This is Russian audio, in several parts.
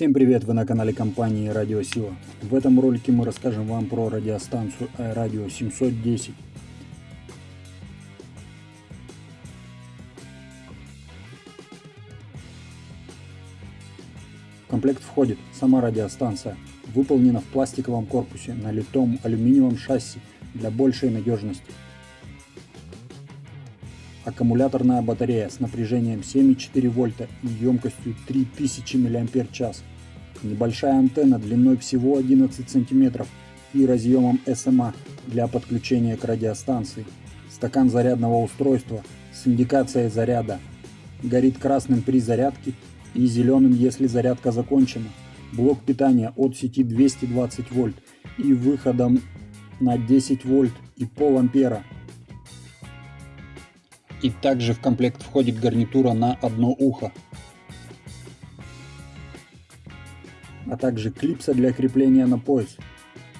Всем привет! Вы на канале компании Радиосила. В этом ролике мы расскажем вам про радиостанцию Радио 710. В комплект входит сама радиостанция, выполнена в пластиковом корпусе на литом алюминиевом шасси для большей надежности аккумуляторная батарея с напряжением 7,4 вольта и емкостью 3000 мАч, небольшая антенна длиной всего 11 см и разъемом SMA для подключения к радиостанции, стакан зарядного устройства с индикацией заряда, горит красным при зарядке и зеленым, если зарядка закончена, блок питания от сети 220 вольт и выходом на 10 вольт и пол ампера и также в комплект входит гарнитура на одно ухо. А также клипса для крепления на пояс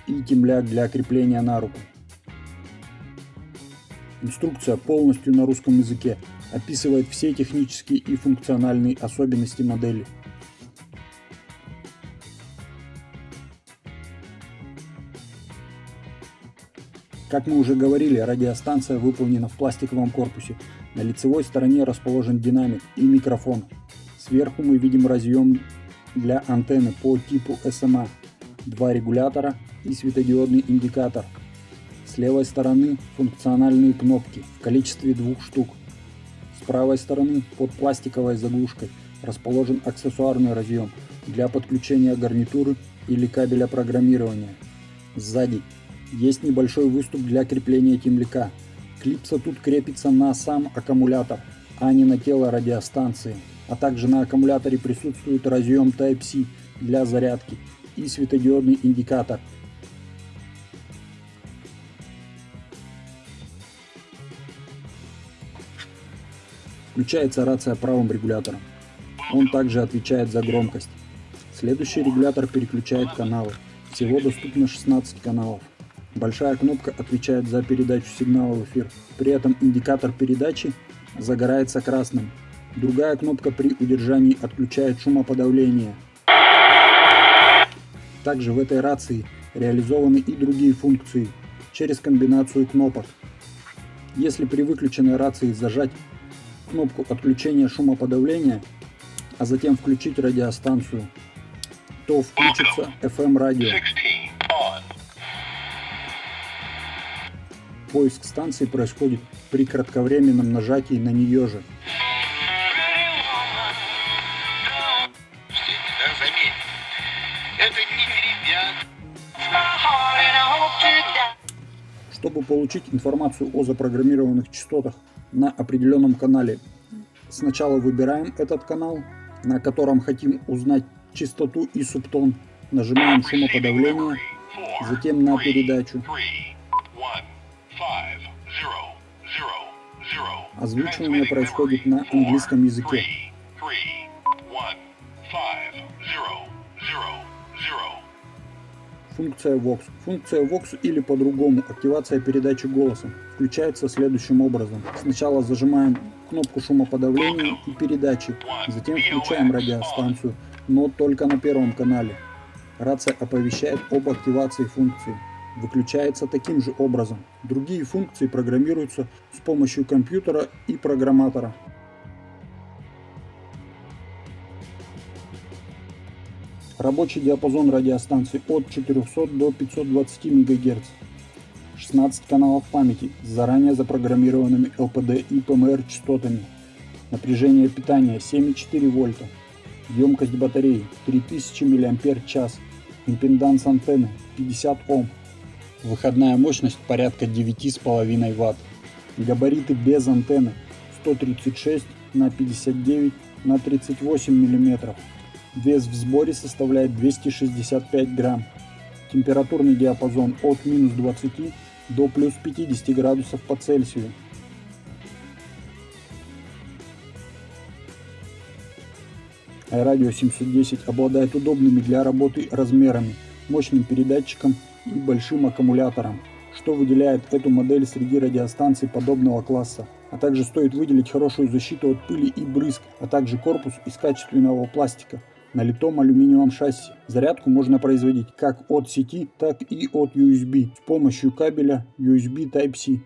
и темляк для крепления на руку. Инструкция полностью на русском языке, описывает все технические и функциональные особенности модели. Как мы уже говорили, радиостанция выполнена в пластиковом корпусе. На лицевой стороне расположен динамик и микрофон. Сверху мы видим разъем для антенны по типу SMA, два регулятора и светодиодный индикатор. С левой стороны функциональные кнопки в количестве двух штук. С правой стороны под пластиковой заглушкой расположен аксессуарный разъем для подключения гарнитуры или кабеля программирования. Сзади есть небольшой выступ для крепления темляка. Клипса тут крепится на сам аккумулятор, а не на тело радиостанции. А также на аккумуляторе присутствует разъем Type-C для зарядки и светодиодный индикатор. Включается рация правым регулятором. Он также отвечает за громкость. Следующий регулятор переключает каналы. Всего доступно 16 каналов. Большая кнопка отвечает за передачу сигнала в эфир. При этом индикатор передачи загорается красным. Другая кнопка при удержании отключает шумоподавление. Также в этой рации реализованы и другие функции через комбинацию кнопок. Если при выключенной рации зажать кнопку отключения шумоподавления, а затем включить радиостанцию, то включится FM Поиск станции происходит при кратковременном нажатии на нее же. Чтобы получить информацию о запрограммированных частотах на определенном канале, сначала выбираем этот канал, на котором хотим узнать частоту и субтон, нажимаем шумоподавление, затем на передачу. Озвучивание происходит на английском языке. Функция Vox. Функция Vox или по-другому активация передачи голоса включается следующим образом. Сначала зажимаем кнопку шумоподавления и передачи, затем включаем радиостанцию, но только на первом канале. Рация оповещает об активации функции выключается таким же образом. Другие функции программируются с помощью компьютера и программатора. Рабочий диапазон радиостанции от 400 до 520 МГц. 16 каналов памяти с заранее запрограммированными LPD и PMR частотами. Напряжение питания 7,4 вольта. Емкость батареи 3000 мАч. Импеданс антенны 50 Ом. Выходная мощность порядка 9,5 Вт. Габариты без антенны 136 на 59 на 38 мм. Вес в сборе составляет 265 грамм. Температурный диапазон от минус 20 до плюс 50 градусов по Цельсию. Радио 710 обладает удобными для работы размерами, мощным передатчиком и большим аккумулятором, что выделяет эту модель среди радиостанций подобного класса. А также стоит выделить хорошую защиту от пыли и брызг, а также корпус из качественного пластика, на литом алюминиевом шасси. Зарядку можно производить как от сети, так и от USB с помощью кабеля USB Type-C.